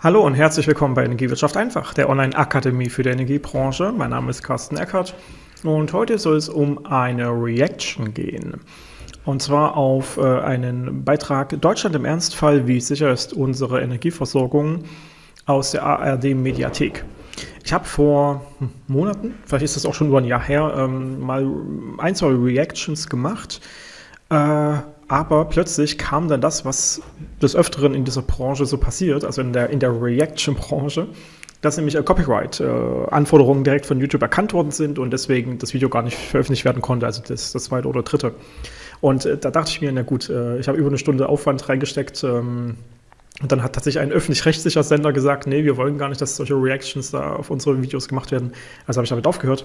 Hallo und herzlich willkommen bei Energiewirtschaft einfach, der Online-Akademie für die Energiebranche. Mein Name ist Carsten Eckert und heute soll es um eine Reaction gehen. Und zwar auf äh, einen Beitrag Deutschland im Ernstfall, wie sicher ist unsere Energieversorgung aus der ARD-Mediathek. Ich habe vor hm, Monaten, vielleicht ist das auch schon über ein Jahr her, ähm, mal ein, zwei Reactions gemacht. Äh, aber plötzlich kam dann das, was des Öfteren in dieser Branche so passiert, also in der, in der Reaction-Branche, dass nämlich äh, Copyright-Anforderungen direkt von YouTube erkannt worden sind und deswegen das Video gar nicht veröffentlicht werden konnte, also das, das zweite oder dritte. Und äh, da dachte ich mir, na gut, äh, ich habe über eine Stunde Aufwand reingesteckt. Und dann hat tatsächlich ein öffentlich-rechtlicher Sender gesagt, nee, wir wollen gar nicht, dass solche Reactions da auf unsere Videos gemacht werden. Also habe ich damit aufgehört.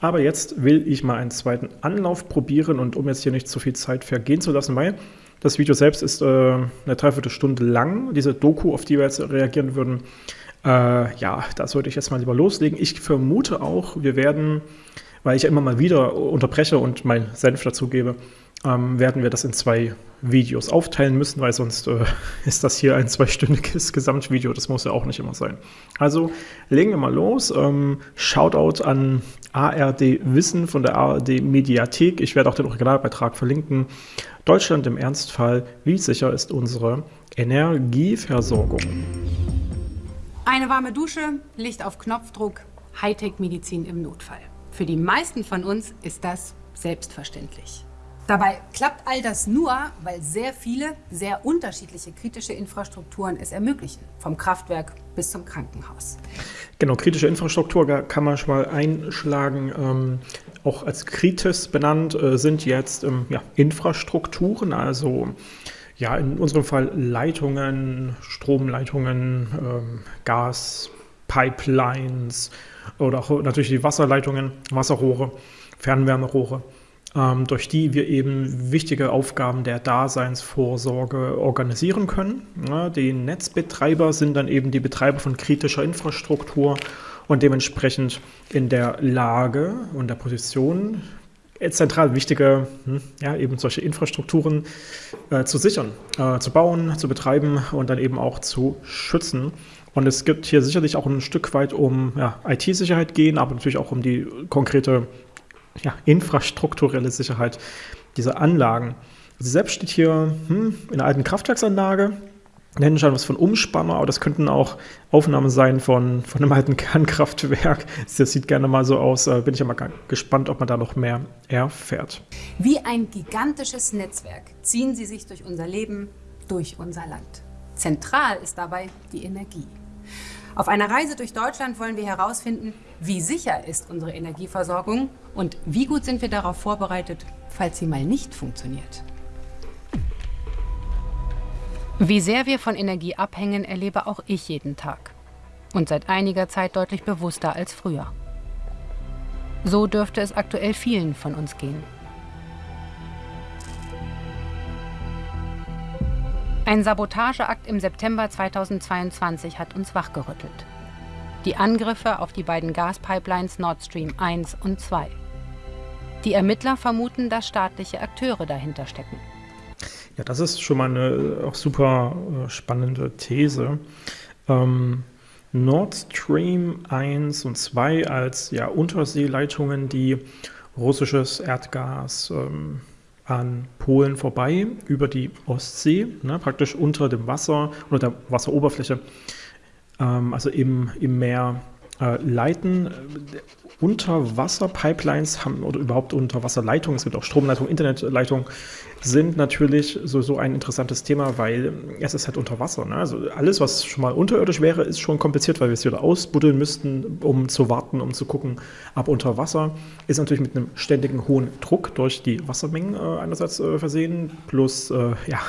Aber jetzt will ich mal einen zweiten Anlauf probieren und um jetzt hier nicht zu viel Zeit vergehen zu lassen, weil das Video selbst ist äh, eine Dreiviertelstunde lang. Diese Doku, auf die wir jetzt reagieren würden, äh, ja, da sollte ich jetzt mal lieber loslegen. Ich vermute auch, wir werden, weil ich ja immer mal wieder unterbreche und meinen Senf dazugebe, ähm, werden wir das in zwei Videos aufteilen müssen, weil sonst äh, ist das hier ein zweistündiges Gesamtvideo. Das muss ja auch nicht immer sein. Also legen wir mal los. Ähm, Shoutout an ARD Wissen von der ARD Mediathek. Ich werde auch den Originalbeitrag verlinken. Deutschland im Ernstfall. Wie sicher ist unsere Energieversorgung? Eine warme Dusche, Licht auf Knopfdruck, Hightech-Medizin im Notfall. Für die meisten von uns ist das selbstverständlich. Dabei klappt all das nur, weil sehr viele, sehr unterschiedliche kritische Infrastrukturen es ermöglichen, vom Kraftwerk bis zum Krankenhaus. Genau, kritische Infrastruktur kann man schon mal einschlagen. Ähm, auch als kritisch benannt äh, sind jetzt ähm, ja, Infrastrukturen, also ja, in unserem Fall Leitungen, Stromleitungen, ähm, Gas, Pipelines oder auch natürlich die Wasserleitungen, Wasserrohre, Fernwärmerohre durch die wir eben wichtige Aufgaben der Daseinsvorsorge organisieren können. Die Netzbetreiber sind dann eben die Betreiber von kritischer Infrastruktur und dementsprechend in der Lage und der Position, zentral wichtige, hm, ja, eben solche Infrastrukturen äh, zu sichern, äh, zu bauen, zu betreiben und dann eben auch zu schützen. Und es gibt hier sicherlich auch ein Stück weit um ja, IT-Sicherheit gehen, aber natürlich auch um die konkrete ja, infrastrukturelle Sicherheit dieser Anlagen. Sie selbst steht hier hm, in einer alten Kraftwerksanlage, nennen schon was von Umspanner, aber das könnten auch Aufnahmen sein von, von einem alten Kernkraftwerk. Das sieht gerne mal so aus. Äh, bin ich ja mal gespannt, ob man da noch mehr erfährt. Wie ein gigantisches Netzwerk ziehen sie sich durch unser Leben, durch unser Land. Zentral ist dabei die Energie. Auf einer Reise durch Deutschland wollen wir herausfinden, wie sicher ist unsere Energieversorgung und wie gut sind wir darauf vorbereitet, falls sie mal nicht funktioniert. Wie sehr wir von Energie abhängen, erlebe auch ich jeden Tag. Und seit einiger Zeit deutlich bewusster als früher. So dürfte es aktuell vielen von uns gehen. Ein Sabotageakt im September 2022 hat uns wachgerüttelt. Die Angriffe auf die beiden Gaspipelines Nord Stream 1 und 2. Die Ermittler vermuten, dass staatliche Akteure dahinter stecken. Ja, das ist schon mal eine auch super äh, spannende These. Ähm, Nord Stream 1 und 2 als ja, Unterseeleitungen, die russisches Erdgas ähm, an Polen vorbei über die Ostsee, ne, praktisch unter dem Wasser oder der Wasseroberfläche, ähm, also im, im Meer äh, leiten. Unterwasserpipelines haben oder überhaupt Unterwasserleitungen, es gibt auch Stromleitungen, Internetleitungen, sind natürlich so, so ein interessantes Thema, weil es ist halt unter Wasser. Ne? Also alles, was schon mal unterirdisch wäre, ist schon kompliziert, weil wir es wieder ausbuddeln müssten, um zu warten, um zu gucken. Aber unter Wasser ist natürlich mit einem ständigen hohen Druck durch die Wassermengen äh, einerseits äh, versehen, plus äh, ja,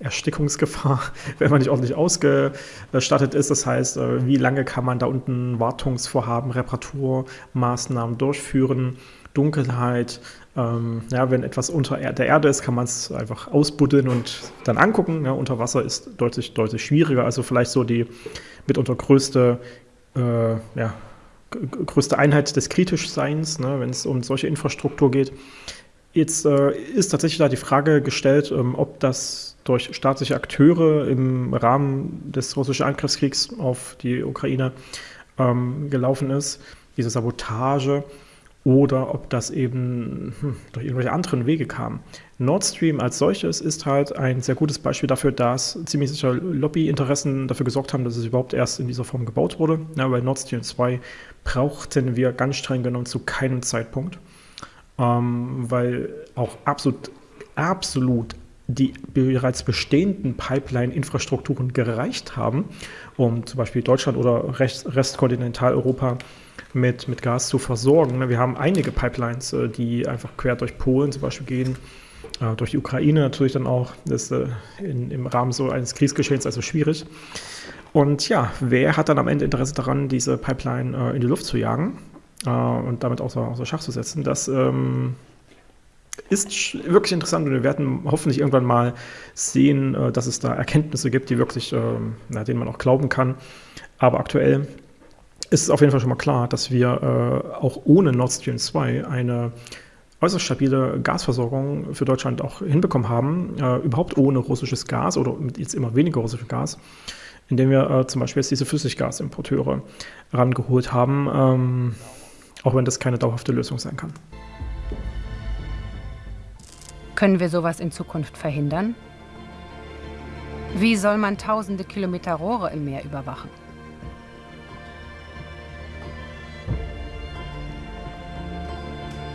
Erstickungsgefahr, wenn man nicht ordentlich ausgestattet ist. Das heißt, äh, wie lange kann man da unten Wartungsvorhaben, Reparaturmaßnahmen durchführen, Dunkelheit. Ähm, ja, wenn etwas unter der Erde ist, kann man es einfach ausbuddeln und dann angucken. Ja, unter Wasser ist deutlich, deutlich schwieriger. Also vielleicht so die mitunter größte, äh, ja, größte Einheit des Kritischseins, ne, wenn es um solche Infrastruktur geht. Jetzt äh, ist tatsächlich da die Frage gestellt, ähm, ob das durch staatliche Akteure im Rahmen des russischen Angriffskriegs auf die Ukraine ähm, gelaufen ist, diese Sabotage, oder ob das eben hm, durch irgendwelche anderen Wege kam. Nord Stream als solches ist halt ein sehr gutes Beispiel dafür, dass ziemlich sicher Lobbyinteressen dafür gesorgt haben, dass es überhaupt erst in dieser Form gebaut wurde. Ja, bei Nord Stream 2 brauchten wir ganz streng genommen zu keinem Zeitpunkt, ähm, weil auch absolut, absolut die bereits bestehenden Pipeline-Infrastrukturen gereicht haben, um zum Beispiel Deutschland oder Rest, Restkontinentaleuropa mit, mit Gas zu versorgen. Wir haben einige Pipelines, äh, die einfach quer durch Polen zum Beispiel gehen, äh, durch die Ukraine natürlich dann auch. Das ist äh, in, im Rahmen so eines Kriegsgeschehens also schwierig. Und ja, wer hat dann am Ende Interesse daran, diese Pipeline in die Luft zu jagen und damit außer, außer Schach zu setzen? Das ähm, ist wirklich interessant und wir werden hoffentlich irgendwann mal sehen, dass es da Erkenntnisse gibt, die wirklich, ähm, na, denen man auch glauben kann. Aber aktuell ist es auf jeden Fall schon mal klar, dass wir äh, auch ohne Nord Stream 2 eine äußerst stabile Gasversorgung für Deutschland auch hinbekommen haben, äh, überhaupt ohne russisches Gas oder mit jetzt immer weniger russischem Gas, indem wir äh, zum Beispiel jetzt diese Flüssiggasimporteure rangeholt haben, ähm, auch wenn das keine dauerhafte Lösung sein kann. Können wir sowas in Zukunft verhindern? Wie soll man tausende Kilometer Rohre im Meer überwachen?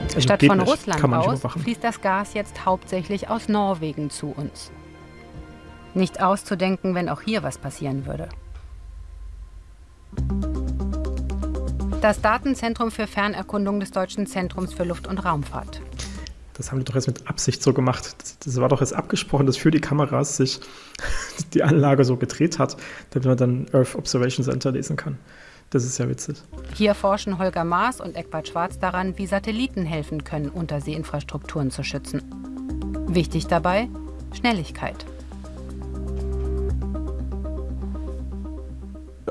Also Statt von Russland aus fließt das Gas jetzt hauptsächlich aus Norwegen zu uns. Nicht auszudenken, wenn auch hier was passieren würde. Das Datenzentrum für Fernerkundung des Deutschen Zentrums für Luft- und Raumfahrt. Das haben die doch jetzt mit Absicht so gemacht. Das, das war doch jetzt abgesprochen, dass für die Kameras sich die Anlage so gedreht hat, damit man dann Earth Observation Center lesen kann. Das ist ja witzig. Hier forschen Holger Maas und Eckbert Schwarz daran, wie Satelliten helfen können, Unterseeinfrastrukturen zu schützen. Wichtig dabei Schnelligkeit.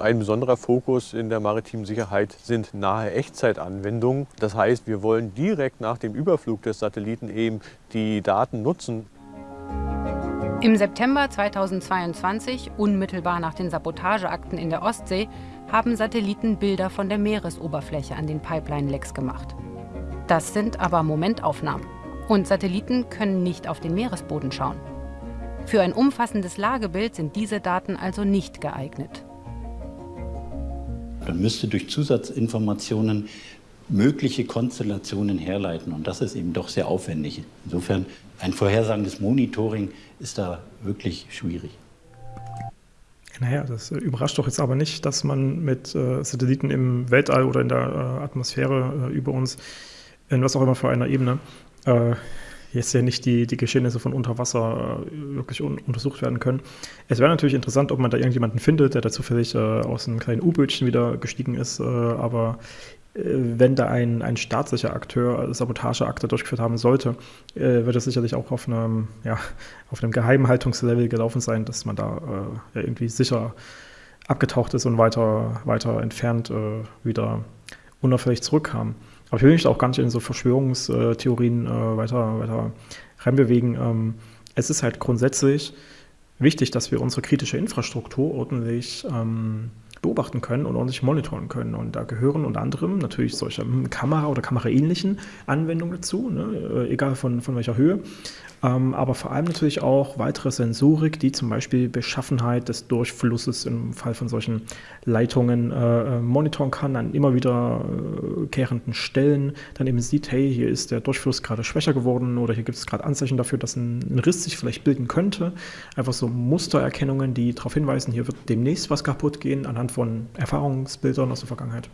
Ein besonderer Fokus in der maritimen Sicherheit sind nahe Echtzeitanwendungen. Das heißt, wir wollen direkt nach dem Überflug des Satelliten eben die Daten nutzen. Im September 2022, unmittelbar nach den Sabotageakten in der Ostsee, haben Satelliten Bilder von der Meeresoberfläche an den Pipeline-Lecks gemacht. Das sind aber Momentaufnahmen. Und Satelliten können nicht auf den Meeresboden schauen. Für ein umfassendes Lagebild sind diese Daten also nicht geeignet. Man müsste durch Zusatzinformationen mögliche Konstellationen herleiten. Und das ist eben doch sehr aufwendig. Insofern ein vorhersagendes Monitoring ist da wirklich schwierig. Naja, das äh, überrascht doch jetzt aber nicht, dass man mit äh, Satelliten im Weltall oder in der äh, Atmosphäre äh, über uns, in was auch immer für einer Ebene, äh, jetzt ja nicht die, die Geschehnisse von unter Wasser äh, wirklich un untersucht werden können. Es wäre natürlich interessant, ob man da irgendjemanden findet, der da zufällig aus einem kleinen U-Bötchen wieder gestiegen ist, aber äh, wenn da ein, ein staatlicher Akteur Sabotageakte durchgeführt haben sollte, äh, wird es sicherlich auch auf einem, ja, auf einem Geheimhaltungslevel gelaufen sein, dass man da äh, ja, irgendwie sicher abgetaucht ist und weiter, weiter entfernt äh, wieder unauffällig zurückkam. Aber ich will mich auch gar nicht in so Verschwörungstheorien äh, weiter, weiter reinbewegen. Ähm, es ist halt grundsätzlich wichtig, dass wir unsere kritische Infrastruktur ordentlich ähm, beobachten können und ordentlich monitoren können. Und da gehören unter anderem natürlich solche hm, Kamera- oder kameraähnlichen Anwendungen dazu, ne? Äh, egal von, von welcher Höhe. Ähm, aber vor allem natürlich auch weitere Sensorik, die zum Beispiel Beschaffenheit des Durchflusses im Fall von solchen Leitungen äh, äh monitoren kann, an immer wieder äh, kehrenden Stellen, dann eben sieht, hey, hier ist der Durchfluss gerade schwächer geworden oder hier gibt es gerade Anzeichen dafür, dass ein, ein, Riss sich vielleicht bilden könnte. Einfach so Mustererkennungen, die darauf hinweisen, hier wird demnächst was kaputt gehen, anhand von Erfahrungsbildern aus der Vergangenheit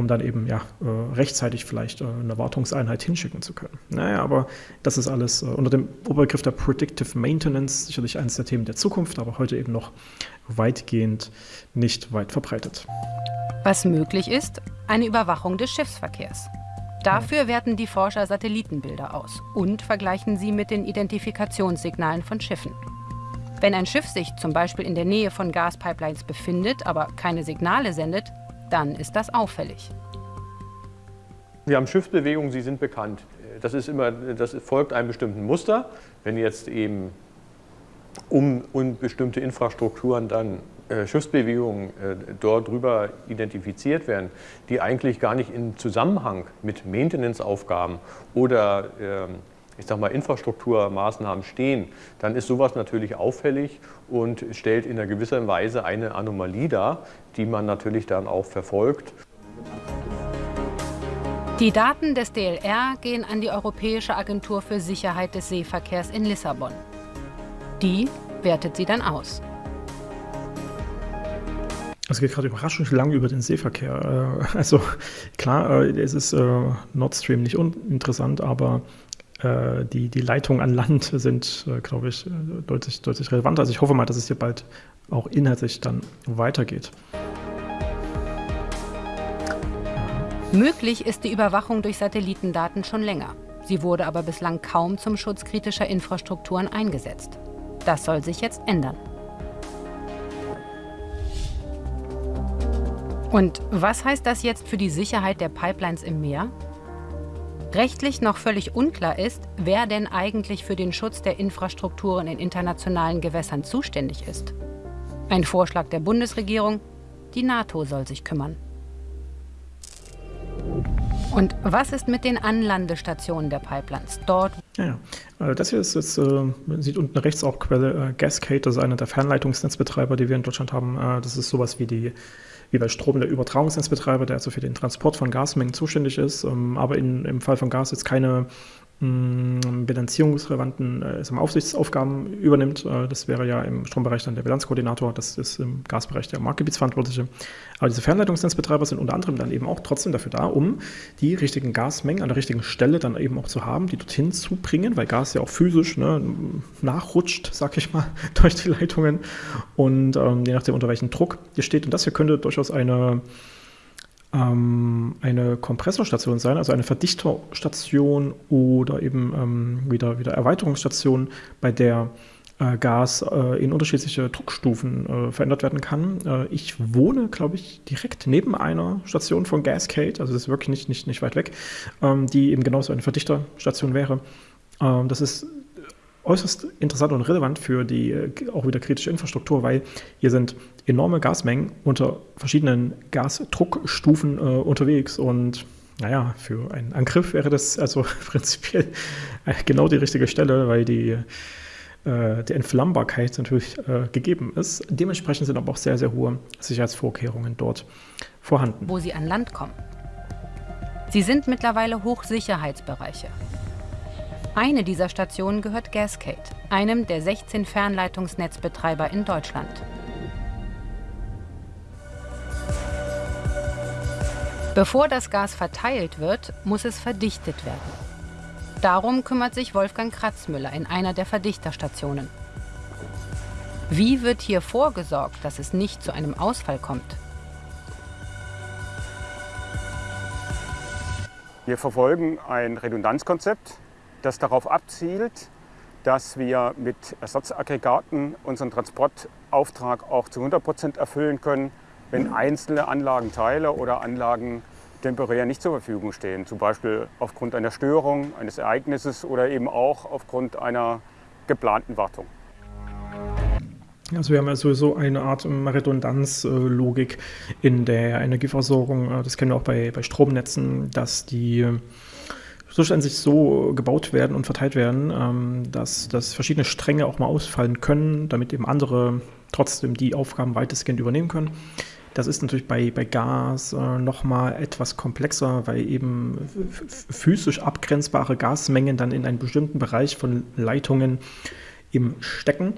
um dann eben ja, äh, rechtzeitig vielleicht äh, eine Wartungseinheit hinschicken zu können. Naja, aber das ist alles äh, unter dem Oberbegriff der Predictive Maintenance sicherlich eines der Themen der Zukunft, aber heute eben noch weitgehend nicht weit verbreitet. Was möglich ist, eine Überwachung des Schiffsverkehrs. Dafür werten die Forscher Satellitenbilder aus und vergleichen sie mit den Identifikationssignalen von Schiffen. Wenn ein Schiff sich zum Beispiel in der Nähe von Gaspipelines befindet, aber keine Signale sendet, dann ist das auffällig. Wir haben Schiffsbewegungen, sie sind bekannt. Das, ist immer, das folgt einem bestimmten Muster. Wenn jetzt eben um, um bestimmte Infrastrukturen dann äh, Schiffsbewegungen äh, dort drüber identifiziert werden, die eigentlich gar nicht im Zusammenhang mit Maintenance-Aufgaben oder ähm, ich sag mal, Infrastrukturmaßnahmen stehen, dann ist sowas natürlich auffällig und stellt in einer gewisser Weise eine Anomalie dar, die man natürlich dann auch verfolgt. Die Daten des DLR gehen an die Europäische Agentur für Sicherheit des Seeverkehrs in Lissabon. Die wertet sie dann aus. Es geht gerade überraschend lang über den Seeverkehr. Äh, also klar, äh, es ist äh, Nord Stream nicht uninteressant, aber die, die Leitungen an Land sind, glaube ich, deutlich, deutlich relevanter. Also ich hoffe mal, dass es hier bald auch inhaltlich dann weitergeht. Möglich ist die Überwachung durch Satellitendaten schon länger. Sie wurde aber bislang kaum zum Schutz kritischer Infrastrukturen eingesetzt. Das soll sich jetzt ändern. Und was heißt das jetzt für die Sicherheit der Pipelines im Meer? Rechtlich noch völlig unklar ist, wer denn eigentlich für den Schutz der Infrastrukturen in internationalen Gewässern zuständig ist. Ein Vorschlag der Bundesregierung, die NATO soll sich kümmern. Und was ist mit den Anlandestationen der Pipelines? Dort. Ja. Äh, das hier ist jetzt, äh, man sieht unten rechts auch Quelle äh, Gascade, das ist einer der Fernleitungsnetzbetreiber, die wir in Deutschland haben. Das ist sowas wie die wie bei Strom der Übertragungsnetzbetreiber, der also für den Transport von Gasmengen zuständig ist, ähm, aber in, im Fall von Gas jetzt keine bilanzierungsrelevanten äh, Aufsichtsaufgaben übernimmt. Äh, das wäre ja im Strombereich dann der Bilanzkoordinator, das ist im Gasbereich der Marktgebietsverantwortliche. Aber diese Fernleitungsnetzbetreiber sind unter anderem dann eben auch trotzdem dafür da, um die richtigen Gasmengen an der richtigen Stelle dann eben auch zu haben, die dorthin zu bringen, weil Gas ja auch physisch ne, nachrutscht, sag ich mal, durch die Leitungen und ähm, je nachdem unter welchem Druck hier steht. Und das hier könnte durchaus eine ähm, eine Kompressorstation sein, also eine Verdichterstation oder eben ähm, wieder, wieder Erweiterungsstation, bei der äh, Gas äh, in unterschiedliche Druckstufen äh, verändert werden kann. Äh, ich wohne, glaube ich, direkt neben einer Station von Gascade, also das ist wirklich nicht, nicht, nicht weit weg, ähm, die eben genauso eine Verdichterstation wäre. Ähm, das ist äußerst interessant und relevant für die äh, auch wieder kritische Infrastruktur, weil hier sind enorme Gasmengen unter verschiedenen Gasdruckstufen äh, unterwegs und naja, für einen Angriff wäre das also prinzipiell genau die richtige Stelle, weil die, äh, die Entflammbarkeit natürlich äh, gegeben ist. Dementsprechend sind aber auch sehr, sehr hohe Sicherheitsvorkehrungen dort vorhanden. Wo sie an Land kommen. Sie sind mittlerweile Hochsicherheitsbereiche. Eine dieser Stationen gehört Gascade, einem der 16 Fernleitungsnetzbetreiber in Deutschland. Bevor das Gas verteilt wird, muss es verdichtet werden. Darum kümmert sich Wolfgang Kratzmüller in einer der Verdichterstationen. Wie wird hier vorgesorgt, dass es nicht zu einem Ausfall kommt? Wir verfolgen ein Redundanzkonzept, das darauf abzielt, dass wir mit Ersatzaggregaten unseren Transportauftrag auch zu 100 Prozent erfüllen können, wenn einzelne Anlagenteile oder Anlagen temporär nicht zur Verfügung stehen. Zum Beispiel aufgrund einer Störung, eines Ereignisses oder eben auch aufgrund einer geplanten Wartung. Also wir haben ja sowieso eine Art Redundanzlogik in der Energieversorgung. Das kennen wir auch bei, bei Stromnetzen, dass die zuständig so gebaut werden und verteilt werden, ähm, dass, dass verschiedene Stränge auch mal ausfallen können, damit eben andere trotzdem die Aufgaben weitestgehend übernehmen können. Das ist natürlich bei, bei Gas äh, nochmal etwas komplexer, weil eben physisch abgrenzbare Gasmengen dann in einen bestimmten Bereich von Leitungen eben stecken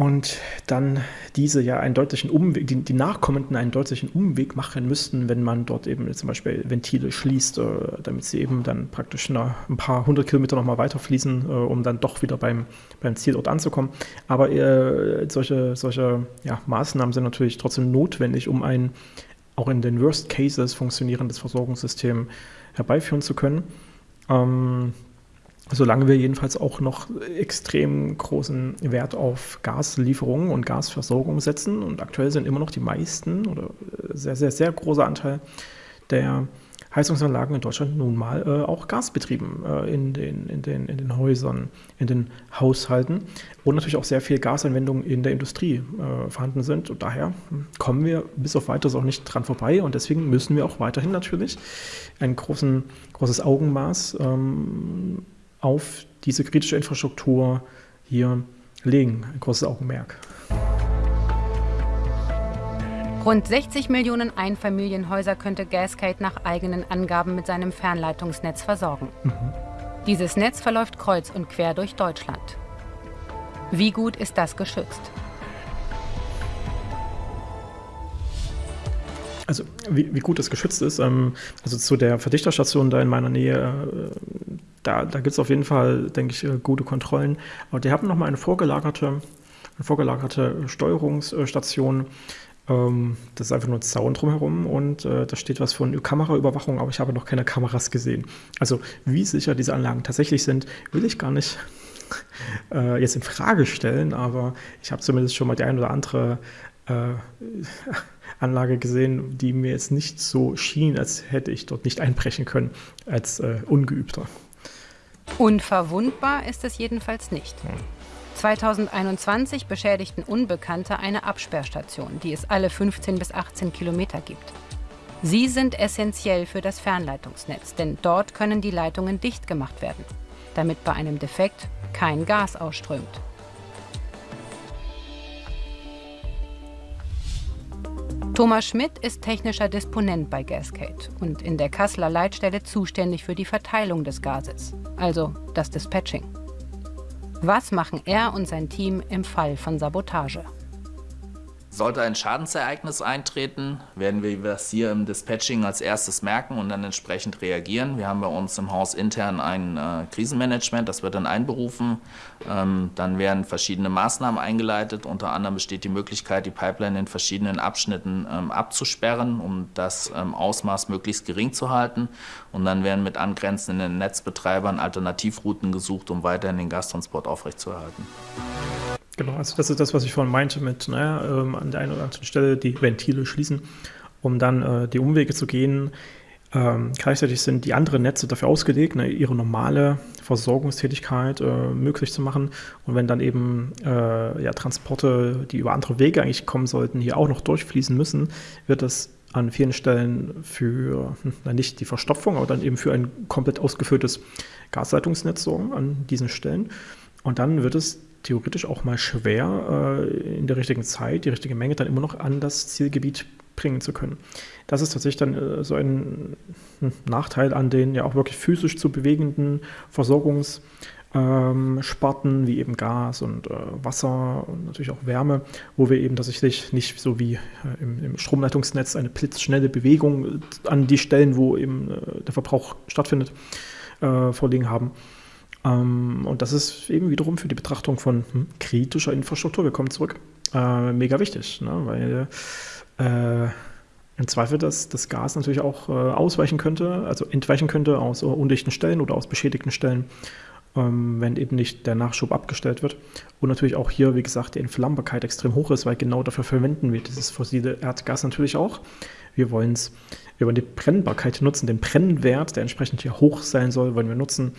und dann diese ja einen deutlichen Umweg, die, die, Nachkommenden einen deutlichen Umweg machen müssten, wenn man dort eben zum Beispiel Ventile schließt, äh, damit sie eben dann praktisch eine, ein paar hundert Kilometer nochmal weiterfließen, äh, um dann doch wieder beim, beim Zielort anzukommen. Aber äh, solche, solche ja, Maßnahmen sind natürlich trotzdem notwendig, um ein auch in den Worst Cases funktionierendes Versorgungssystem herbeiführen zu können. Ähm, solange wir jedenfalls auch noch extrem großen Wert auf Gaslieferungen und Gasversorgung setzen. Und aktuell sind immer noch die meisten oder sehr, sehr, sehr großer Anteil der Heizungsanlagen in Deutschland nun mal äh, auch gasbetrieben äh, in, den, in, den, in den Häusern, in den Haushalten und natürlich auch sehr viel Gasanwendungen in der Industrie äh, vorhanden sind. Und daher kommen wir bis auf weiteres auch nicht dran vorbei und deswegen müssen wir auch weiterhin natürlich ein großen, großes Augenmaß ähm, auf diese kritische Infrastruktur hier legen, ein großes Augenmerk. Rund 60 Millionen Einfamilienhäuser könnte Gascade nach eigenen Angaben mit seinem Fernleitungsnetz versorgen. Mhm. Dieses Netz verläuft kreuz und quer durch Deutschland. Wie gut ist das geschützt? Also wie, wie gut das geschützt ist, ähm, also zu der Verdichterstation da in meiner Nähe, äh, da, da gibt es auf jeden Fall, denke ich, äh, gute Kontrollen. Aber die haben nochmal eine vorgelagerte, eine vorgelagerte Steuerungsstation ähm, das ist einfach nur ein Zaun drumherum und äh, da steht was von Kameraüberwachung, aber ich habe noch keine Kameras gesehen. Also wie sicher diese Anlagen tatsächlich sind, will ich gar nicht äh, jetzt in Frage stellen, aber ich habe zumindest schon mal die ein oder andere Anlage gesehen, die mir jetzt nicht so schien, als hätte ich dort nicht einbrechen können als äh, Ungeübter. Unverwundbar ist es jedenfalls nicht. Hm. 2021 beschädigten Unbekannte eine Absperrstation, die es alle 15 bis 18 Kilometer gibt. Sie sind essentiell für das Fernleitungsnetz, denn dort können die Leitungen dicht gemacht werden, damit bei einem Defekt kein Gas ausströmt. Thomas Schmidt ist technischer Disponent bei Gascade und in der Kasseler Leitstelle zuständig für die Verteilung des Gases, also das Dispatching. Was machen er und sein Team im Fall von Sabotage? Sollte ein Schadensereignis eintreten, werden wir das hier im Dispatching als erstes merken und dann entsprechend reagieren. Wir haben bei uns im Haus intern ein äh, Krisenmanagement, das wird dann einberufen. Ähm, dann werden verschiedene Maßnahmen eingeleitet. Unter anderem besteht die Möglichkeit, die Pipeline in verschiedenen Abschnitten ähm, abzusperren, um das ähm, Ausmaß möglichst gering zu halten. Und dann werden mit angrenzenden Netzbetreibern Alternativrouten gesucht, um weiterhin den Gastransport aufrechtzuerhalten. Genau, also das ist das, was ich vorhin meinte mit, naja, ähm, an der einen oder anderen Stelle die Ventile schließen, um dann äh, die Umwege zu gehen. Ähm, gleichzeitig sind die anderen Netze dafür ausgelegt, ne, ihre normale Versorgungstätigkeit äh, möglich zu machen. Und wenn dann eben äh, ja, Transporte, die über andere Wege eigentlich kommen sollten, hier auch noch durchfließen müssen, wird das an vielen Stellen für hm, nicht die Verstopfung, aber dann eben für ein komplett ausgeführtes Gasleitungsnetz sorgen an diesen Stellen. Und dann wird es theoretisch auch mal schwer, äh, in der richtigen Zeit die richtige Menge dann immer noch an das Zielgebiet bringen zu können. Das ist tatsächlich dann äh, so ein, ein, Nachteil an den ja auch wirklich physisch zu bewegenden Versorgungssparten ähm, wie eben Gas und äh, Wasser und natürlich auch Wärme, wo wir eben tatsächlich nicht so wie im, Stromleitungsnetz eine blitzschnelle Bewegung an die Stellen, wo eben der Verbrauch stattfindet, vorliegen haben. Ähm, und das ist eben wiederum für die Betrachtung von hm, kritischer Infrastruktur, wir kommen zurück, äh, mega wichtig, ne? weil äh, im Zweifel das, das Gas natürlich auch äh, ausweichen könnte, also entweichen könnte aus undichten Stellen oder aus beschädigten Stellen, ähm, wenn eben nicht der Nachschub abgestellt wird. Und natürlich auch hier, wie gesagt, die Entflammbarkeit extrem hoch ist, weil genau dafür verwenden wir dieses fossile Erdgas natürlich auch. Wir wollen es über die Brennbarkeit nutzen, den Brennwert, der entsprechend hier hoch sein soll, wollen wir nutzen.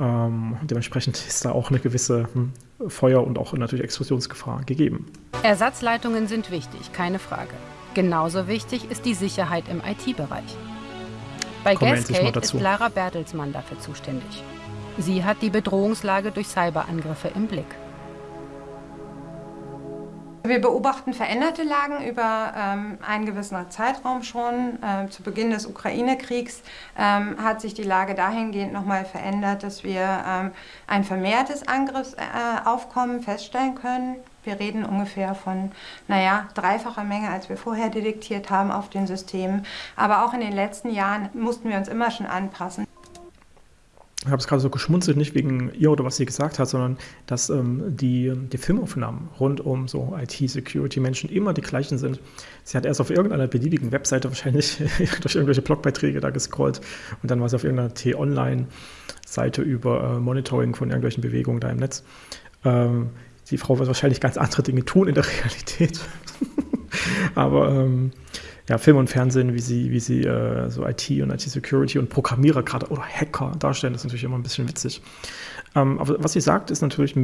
Ähm, dementsprechend ist da auch eine gewisse hm, Feuer- und auch natürlich Explosionsgefahr gegeben. Ersatzleitungen sind wichtig, keine Frage. Genauso wichtig ist die Sicherheit im IT-Bereich. Bei Gascade ist Lara Bertelsmann dafür zuständig. Sie hat die Bedrohungslage durch Cyberangriffe im Blick. Wir beobachten veränderte Lagen über ähm, einen gewissen Zeitraum schon. Ähm, zu Beginn des Ukraine-Kriegs ähm, hat sich die Lage dahingehend nochmal verändert, dass wir ähm, ein vermehrtes Angriffsaufkommen äh, feststellen können. Wir reden ungefähr von, naja, dreifacher Menge, als wir vorher detektiert haben auf den Systemen. Aber auch in den letzten Jahren mussten wir uns immer schon anpassen ich habe es gerade so geschmunzelt, nicht wegen ihr oder was sie gesagt hat, sondern dass ähm, die, die Filmaufnahmen rund um so IT-Security-Menschen immer die gleichen sind. Sie hat erst auf irgendeiner beliebigen Webseite wahrscheinlich durch irgendwelche Blogbeiträge da gescrollt und dann war sie auf irgendeiner T-Online-Seite über äh, Monitoring von irgendwelchen Bewegungen da im Netz. Ähm, die Frau wird wahrscheinlich ganz andere Dinge tun in der Realität. Aber ähm, ja, Film und Fernsehen, wie sie, wie sie äh, so IT und IT-Security und Programmierer gerade oder Hacker darstellen, das ist natürlich immer ein bisschen witzig. Ähm, aber was sie sagt, ist natürlich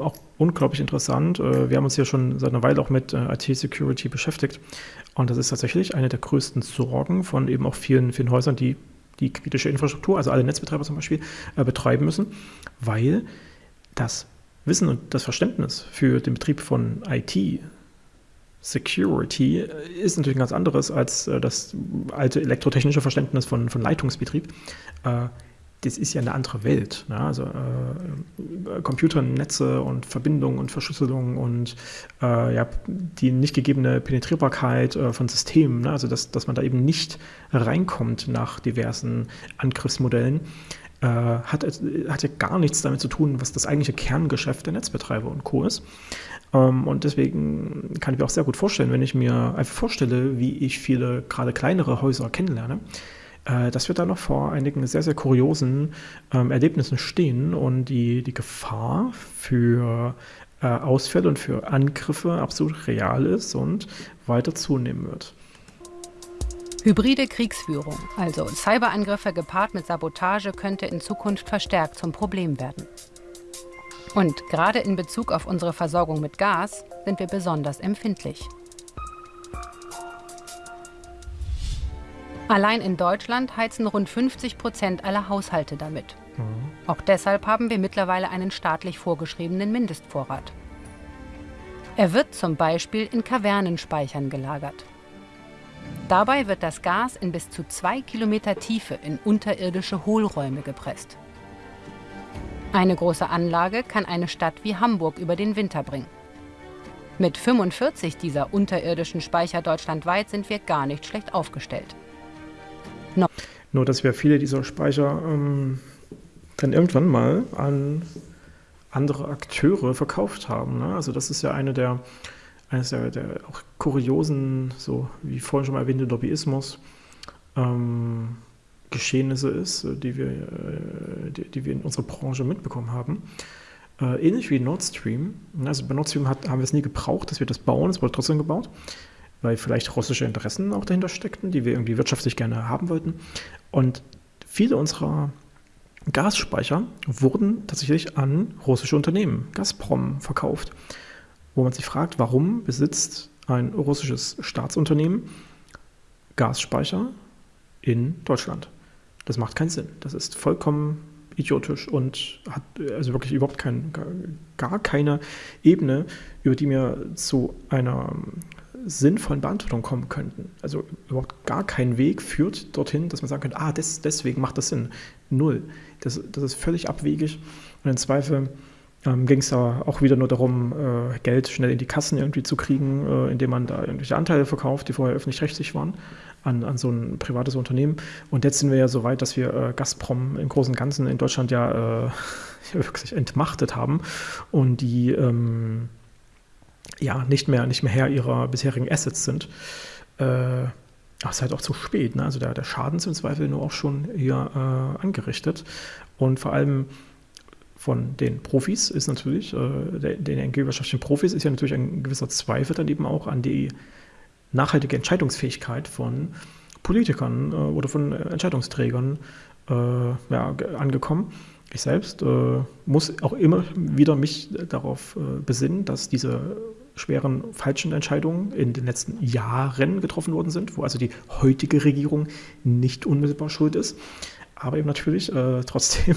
auch unglaublich interessant. Äh, wir haben uns ja schon seit einer Weile auch mit äh, IT-Security beschäftigt. Und das ist tatsächlich eine der größten Sorgen von eben auch vielen, vielen Häusern, die die kritische Infrastruktur, also alle Netzbetreiber zum Beispiel, äh, betreiben müssen, weil das Wissen und das Verständnis für den Betrieb von IT, Security, ist natürlich ein ganz anderes als das alte elektrotechnische Verständnis von, von Leitungsbetrieb das ist ja eine andere Welt. Ne? Also äh, Computernetze und Verbindungen und Verschlüsselung und äh, ja, die nicht gegebene Penetrierbarkeit äh, von Systemen, ne? also dass, dass man da eben nicht reinkommt nach diversen Angriffsmodellen, äh, hat, hat ja gar nichts damit zu tun, was das eigentliche Kerngeschäft der Netzbetreiber und Co. ist. Ähm, und deswegen kann ich mir auch sehr gut vorstellen, wenn ich mir einfach vorstelle, wie ich viele gerade kleinere Häuser kennenlerne, äh, dass wir da noch vor einigen sehr, sehr kuriosen ähm, Erlebnissen stehen und die, die Gefahr für äh, Ausfälle und für Angriffe absolut real ist und weiter zunehmen wird. Hybride Kriegsführung, also Cyberangriffe gepaart mit Sabotage, könnte in Zukunft verstärkt zum Problem werden. Und gerade in Bezug auf unsere Versorgung mit Gas sind wir besonders empfindlich. Allein in Deutschland heizen rund 50 Prozent aller Haushalte damit. Mhm. Auch deshalb haben wir mittlerweile einen staatlich vorgeschriebenen Mindestvorrat. Er wird zum Beispiel in Kavernenspeichern gelagert. Dabei wird das Gas in bis zu zwei Kilometer Tiefe in unterirdische Hohlräume gepresst. Eine große Anlage kann eine Stadt wie Hamburg über den Winter bringen. Mit 45 dieser unterirdischen Speicher deutschlandweit sind wir gar nicht schlecht aufgestellt. No. Nur, dass wir viele dieser Speicher ähm, dann irgendwann mal an andere Akteure verkauft haben. Ne? Also das ist ja eine der, eines der, der auch kuriosen, so wie vorhin schon mal erwähnte, Lobbyismus. Ähm, Geschehnisse ist, die wir, äh, die, die, wir in unserer Branche mitbekommen haben. Äh, ähnlich wie Nord Stream. Also bei Nord Stream hat, haben wir es nie gebraucht, dass wir das bauen, es wurde trotzdem gebaut weil vielleicht russische Interessen auch dahinter steckten, die wir irgendwie wirtschaftlich gerne haben wollten. Und viele unserer Gasspeicher wurden tatsächlich an russische Unternehmen, Gazprom, verkauft, wo man sich fragt, warum besitzt ein russisches Staatsunternehmen Gasspeicher in Deutschland? Das macht keinen Sinn. Das ist vollkommen idiotisch und hat also wirklich überhaupt kein, gar keine Ebene, über die mir zu einer sinnvollen Beantwortung kommen könnten. Also überhaupt gar kein Weg führt dorthin, dass man sagen könnte, ah, des, deswegen macht das Sinn. Null. Das, das ist völlig abwegig. Und im Zweifel ähm, ging es da auch wieder nur darum, äh, Geld schnell in die Kassen irgendwie zu kriegen, äh, indem man da irgendwelche Anteile verkauft, die vorher öffentlich-rechtlich waren, an, an so ein privates Unternehmen. Und jetzt sind wir ja so weit, dass wir äh, Gazprom im Großen und Ganzen in Deutschland ja, äh, wirklich entmachtet haben und die ähm, ja, nicht mehr, nicht mehr Herr ihrer bisherigen Assets sind. Äh, das ist halt auch zu spät. Ne? Also der, der Schaden ist im Zweifel nur auch schon hier äh, angerichtet. Und vor allem von den Profis ist natürlich, äh, den energiewirtschaftlichen Profis ist ja natürlich ein gewisser Zweifel dann eben auch an die nachhaltige Entscheidungsfähigkeit von Politikern äh, oder von Entscheidungsträgern äh, ja, angekommen. Ich selbst äh, muss auch immer wieder mich darauf äh, besinnen, dass diese schweren falschen Entscheidungen in den letzten Jahren getroffen worden sind, wo also die heutige Regierung nicht unmittelbar schuld ist, aber eben natürlich äh, trotzdem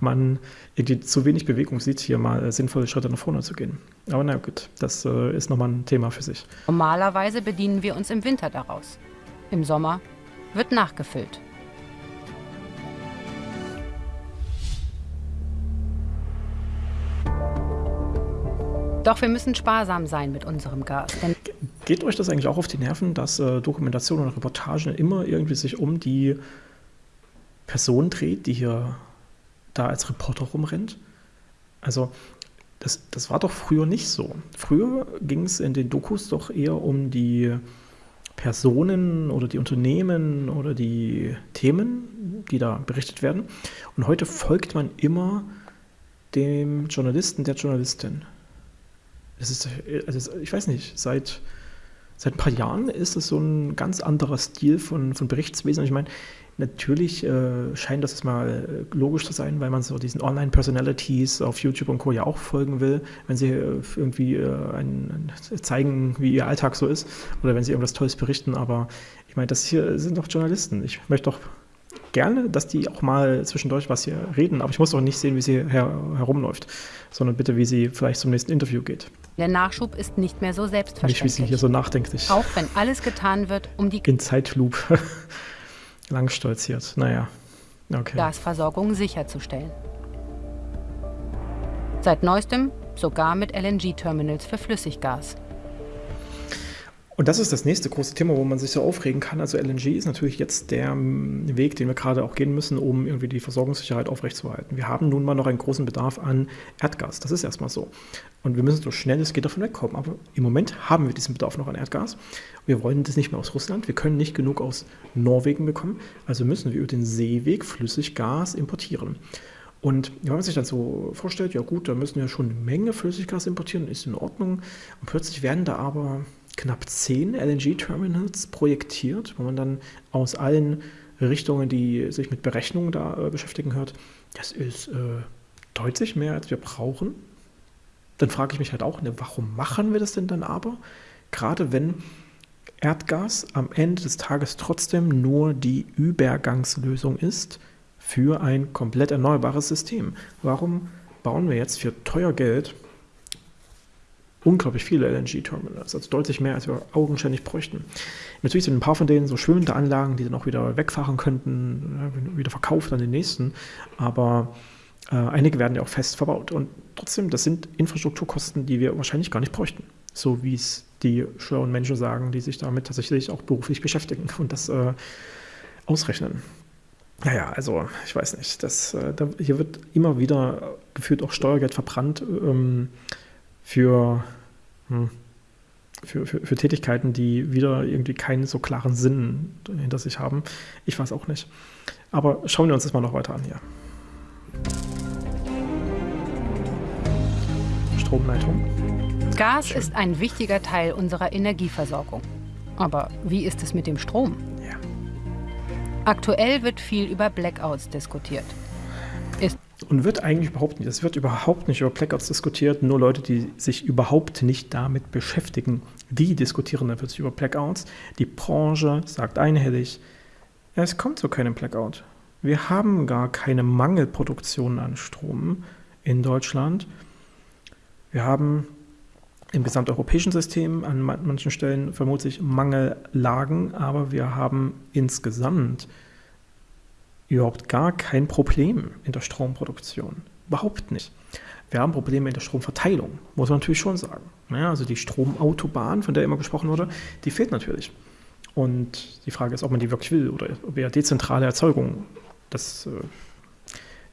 man irgendwie zu wenig Bewegung sieht, hier mal sinnvolle Schritte nach vorne zu gehen. Aber na gut, das äh, ist nochmal ein Thema für sich. Normalerweise bedienen wir uns im Winter daraus. Im Sommer wird nachgefüllt. Doch wir müssen sparsam sein mit unserem Gas. Geht euch das eigentlich auch auf die Nerven, dass äh, Dokumentation und Reportagen immer irgendwie sich um die Person dreht, die hier da als Reporter rumrennt? Also das, das war doch früher nicht so. Früher ging es in den Dokus doch eher um die Personen oder die Unternehmen oder die Themen, die da berichtet werden. Und heute folgt man immer dem Journalisten, der Journalistin. Das ist, also ich weiß nicht, seit seit ein paar Jahren ist es so ein ganz anderer Stil von, von Berichtswesen. Ich meine, natürlich äh, scheint das mal äh, logisch zu sein, weil man so diesen Online-Personalities auf YouTube und Co. ja auch folgen will, wenn sie äh, irgendwie äh, ein, zeigen, wie ihr Alltag so ist oder wenn sie irgendwas Tolles berichten. Aber ich meine, das hier sind doch Journalisten. Ich möchte doch gerne, dass die auch mal zwischendurch was hier reden, aber ich muss auch nicht sehen, wie sie her herumläuft, sondern bitte, wie sie vielleicht zum nächsten Interview geht. Der Nachschub ist nicht mehr so selbstverständlich. Nicht, wie sie hier so nachdenklich. Auch wenn alles getan wird, um die in Langstolziert. Naja, okay. Gasversorgung sicherzustellen. Seit neuestem sogar mit LNG-Terminals für Flüssiggas. Und das ist das nächste große Thema, wo man sich so aufregen kann. Also LNG ist natürlich jetzt der Weg, den wir gerade auch gehen müssen, um irgendwie die Versorgungssicherheit aufrechtzuerhalten. Wir haben nun mal noch einen großen Bedarf an Erdgas. Das ist erstmal so. Und wir müssen so schnell es geht davon wegkommen. Aber im Moment haben wir diesen Bedarf noch an Erdgas. Wir wollen das nicht mehr aus Russland. Wir können nicht genug aus Norwegen bekommen. Also müssen wir über den Seeweg Flüssiggas importieren. Und wenn man sich dann so vorstellt, ja gut, da müssen wir schon eine Menge Flüssiggas importieren, ist in Ordnung. Und plötzlich werden da aber knapp zehn LNG-Terminals projektiert, wo man dann aus allen Richtungen, die sich mit Berechnungen da äh, beschäftigen, hört, das ist äh, deutlich mehr, als wir brauchen. Dann frage ich mich halt auch, ne, warum machen wir das denn dann aber? Gerade wenn Erdgas am Ende des Tages trotzdem nur die Übergangslösung ist für ein komplett erneuerbares System. Warum bauen wir jetzt für teuer Geld unglaublich viele LNG-Terminals, also deutlich mehr, als wir augenscheinlich bräuchten. Natürlich sind ein paar von denen so schwimmende Anlagen, die dann auch wieder wegfahren könnten, wieder verkauft an den nächsten, aber äh, einige werden ja auch fest verbaut. Und trotzdem, das sind Infrastrukturkosten, die wir wahrscheinlich gar nicht bräuchten, so wie es die schlauen Menschen sagen, die sich damit tatsächlich auch beruflich beschäftigen und das äh, ausrechnen. Naja, also ich weiß nicht, das, äh, da, hier wird immer wieder gefühlt auch Steuergeld verbrannt. Ähm, für, hm, für, für, für, Tätigkeiten, die wieder irgendwie keinen so klaren Sinn hinter sich haben. Ich weiß auch nicht. Aber schauen wir uns das mal noch weiter an hier. Stromleitung. Gas Schön. ist ein wichtiger Teil unserer Energieversorgung. Aber wie ist es mit dem Strom? Ja. Aktuell wird viel über Blackouts diskutiert. Und wird eigentlich überhaupt nicht, es wird überhaupt nicht über Blackouts diskutiert, nur Leute, die sich überhaupt nicht damit beschäftigen, die diskutieren dann plötzlich über Blackouts. Die Branche sagt einhellig, es kommt zu keinem Blackout. Wir haben gar keine Mangelproduktion an Strom in Deutschland. Wir haben im gesamteuropäischen System an manchen Stellen vermutlich Mangellagen, aber wir haben insgesamt überhaupt gar kein Problem in der Stromproduktion. Überhaupt nicht. Wir haben Probleme in der Stromverteilung, muss man natürlich schon sagen. Ja, also die Stromautobahn, von der immer gesprochen wurde, die fehlt natürlich. Und die Frage ist, ob man die wirklich will oder ob eher dezentrale Erzeugung das, äh,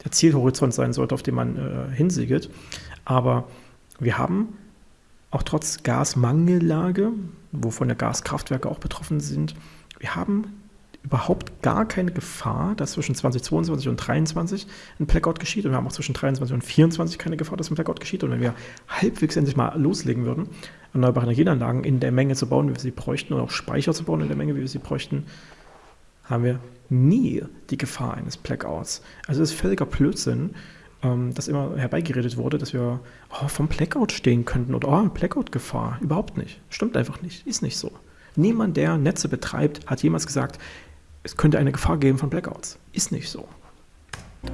der Zielhorizont sein sollte, auf den man äh, hinsiegelt. Aber wir haben auch trotz Gasmangellage, wovon ja Gaskraftwerke auch betroffen sind, wir haben überhaupt gar keine Gefahr, dass zwischen 2022 und 2023 ein Blackout geschieht. Und wir haben auch zwischen 2023 und 2024 keine Gefahr, dass ein Blackout geschieht. Und wenn wir halbwegs endlich mal loslegen würden, erneuerbare Energieanlagen in der Menge zu bauen, wie wir sie bräuchten, und auch Speicher zu bauen in der Menge, wie wir sie bräuchten, haben wir nie die Gefahr eines Blackouts. Also es ist völliger Blödsinn, ähm, dass immer herbeigeredet wurde, dass wir oh, vom Blackout stehen könnten oder oh, Blackout-Gefahr. Überhaupt nicht. Stimmt einfach nicht. Ist nicht so. Niemand, der Netze betreibt, hat jemals gesagt, es könnte eine Gefahr geben von Blackouts. Ist nicht so.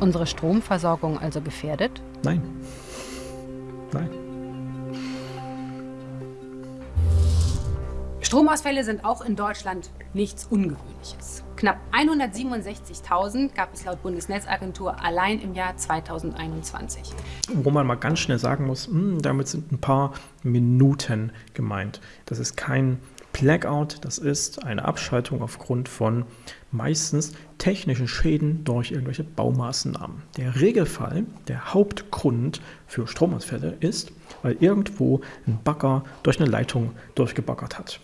Unsere Stromversorgung also gefährdet? Nein. Nein. Stromausfälle sind auch in Deutschland nichts Ungewöhnliches. Knapp 167.000 gab es laut Bundesnetzagentur allein im Jahr 2021. Wo man mal ganz schnell sagen muss, hm, damit sind ein paar Minuten gemeint. Das ist kein Blackout, das ist eine Abschaltung aufgrund von meistens technischen Schäden durch irgendwelche Baumaßnahmen. Der Regelfall, der Hauptgrund für Stromausfälle ist, weil irgendwo ein Bagger durch eine Leitung durchgebaggert hat.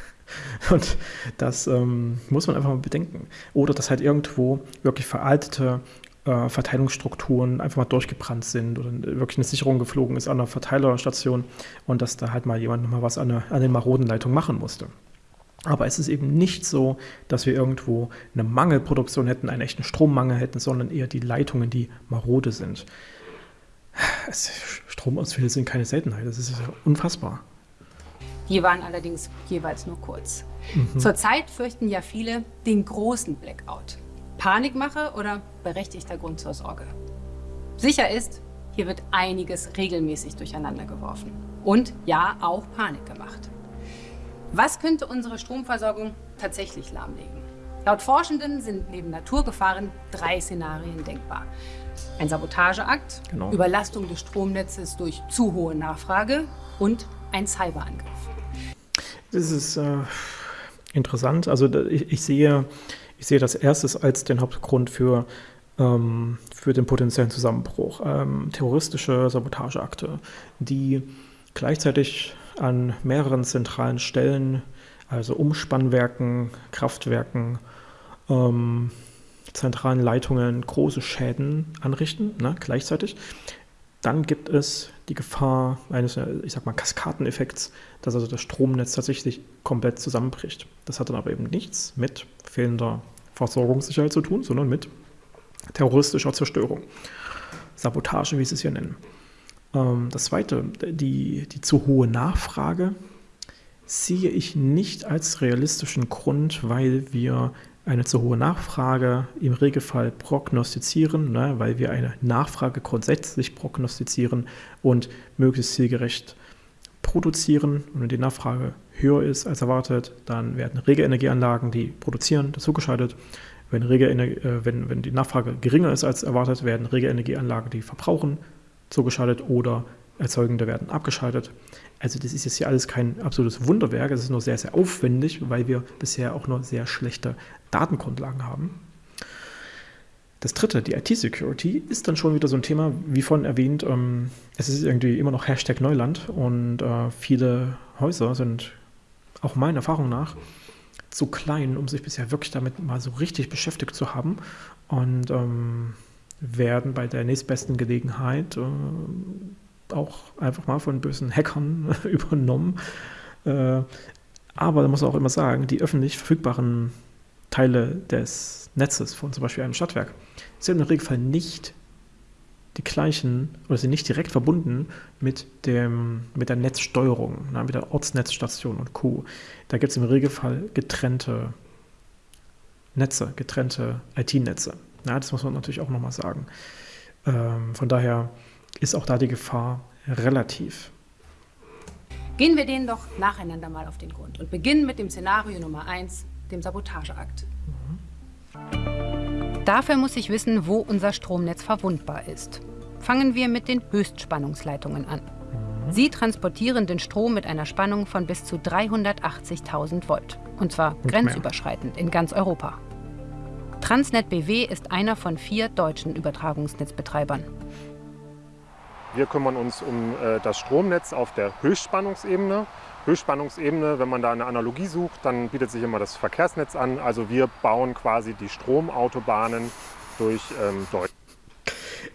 Und das ähm, muss man einfach mal bedenken. Oder dass halt irgendwo wirklich veraltete äh, Verteilungsstrukturen einfach mal durchgebrannt sind oder wirklich eine Sicherung geflogen ist an einer Verteilerstation und dass da halt mal jemand mal was an, eine, an den maroden Leitungen machen musste. Aber es ist eben nicht so, dass wir irgendwo eine Mangelproduktion hätten, einen echten Strommangel hätten, sondern eher die Leitungen, die marode sind. Es, Stromausfälle sind keine Seltenheit, das ist unfassbar. Die waren allerdings jeweils nur kurz. Mhm. Zurzeit fürchten ja viele den großen Blackout. Panikmache oder berechtigter Grund zur Sorge. Sicher ist, hier wird einiges regelmäßig durcheinander geworfen. Und ja, auch Panik gemacht. Was könnte unsere Stromversorgung tatsächlich lahmlegen? Laut Forschenden sind neben Naturgefahren drei Szenarien denkbar. Ein Sabotageakt, genau. Überlastung des Stromnetzes durch zu hohe Nachfrage und ein Cyberangriff. Das ist äh, interessant. Also ich, ich, sehe, ich sehe das erstes als den Hauptgrund für, ähm, für den potenziellen Zusammenbruch. Ähm, terroristische Sabotageakte, die gleichzeitig an mehreren zentralen Stellen, also Umspannwerken, Kraftwerken, ähm, zentralen Leitungen große Schäden anrichten, ne, gleichzeitig. Dann gibt es die Gefahr eines, ich sag mal, Kaskadeneffekts, dass also das Stromnetz tatsächlich komplett zusammenbricht. Das hat dann aber eben nichts mit fehlender Versorgungssicherheit zu tun, sondern mit terroristischer Zerstörung. Sabotage, wie sie es hier nennen. Ähm, das zweite, die, die zu hohe Nachfrage sehe ich nicht als realistischen Grund, weil wir eine zu hohe Nachfrage im Regelfall prognostizieren, ne, weil wir eine Nachfrage grundsätzlich prognostizieren und möglichst zielgerecht produzieren. Und wenn die Nachfrage höher ist als erwartet, dann werden Regelenergieanlagen, die produzieren, dazugeschaltet. Wenn, äh, wenn, wenn die Nachfrage geringer ist als erwartet, werden Regelenergieanlagen, die verbrauchen, zugeschaltet oder Erzeugende werden abgeschaltet. Also das ist jetzt hier alles kein absolutes Wunderwerk, es ist nur sehr, sehr aufwendig, weil wir bisher auch nur sehr schlechte Datengrundlagen haben. Das dritte, die IT-Security, ist dann schon wieder so ein Thema, wie vorhin erwähnt, ähm, es ist irgendwie immer noch Hashtag Neuland und äh, viele Häuser sind auch meiner Erfahrung nach zu klein, um sich bisher wirklich damit mal so richtig beschäftigt zu haben und ähm, werden bei der nächstbesten Gelegenheit äh, auch einfach mal von bösen Hackern übernommen. Äh, aber da muss man auch immer sagen, die öffentlich verfügbaren Teile des Netzes von zum Beispiel einem Stadtwerk sind im Regelfall nicht die gleichen oder sind nicht direkt verbunden mit, dem, mit der Netzsteuerung, mit der Ortsnetzstation und Co. Da gibt es im Regelfall getrennte Netze, getrennte IT-Netze. das muss man natürlich auch nochmal sagen. Ähm, von daher ist auch da die Gefahr relativ. Gehen wir denen doch nacheinander mal auf den Grund und beginnen mit dem Szenario Nummer 1, dem Sabotageakt. Mhm. Dafür muss ich wissen, wo unser Stromnetz verwundbar ist. Fangen wir mit den Höchstspannungsleitungen an. Mhm. Sie transportieren den Strom mit einer Spannung von bis zu 380.000 Volt. Und zwar und grenzüberschreitend mehr. in ganz Europa. Transnet BW ist einer von vier deutschen Übertragungsnetzbetreibern. Wir kümmern uns um äh, das Stromnetz auf der Höchstspannungsebene. Höchstspannungsebene, wenn man da eine Analogie sucht, dann bietet sich immer das Verkehrsnetz an. Also wir bauen quasi die Stromautobahnen durch ähm, Deutschland.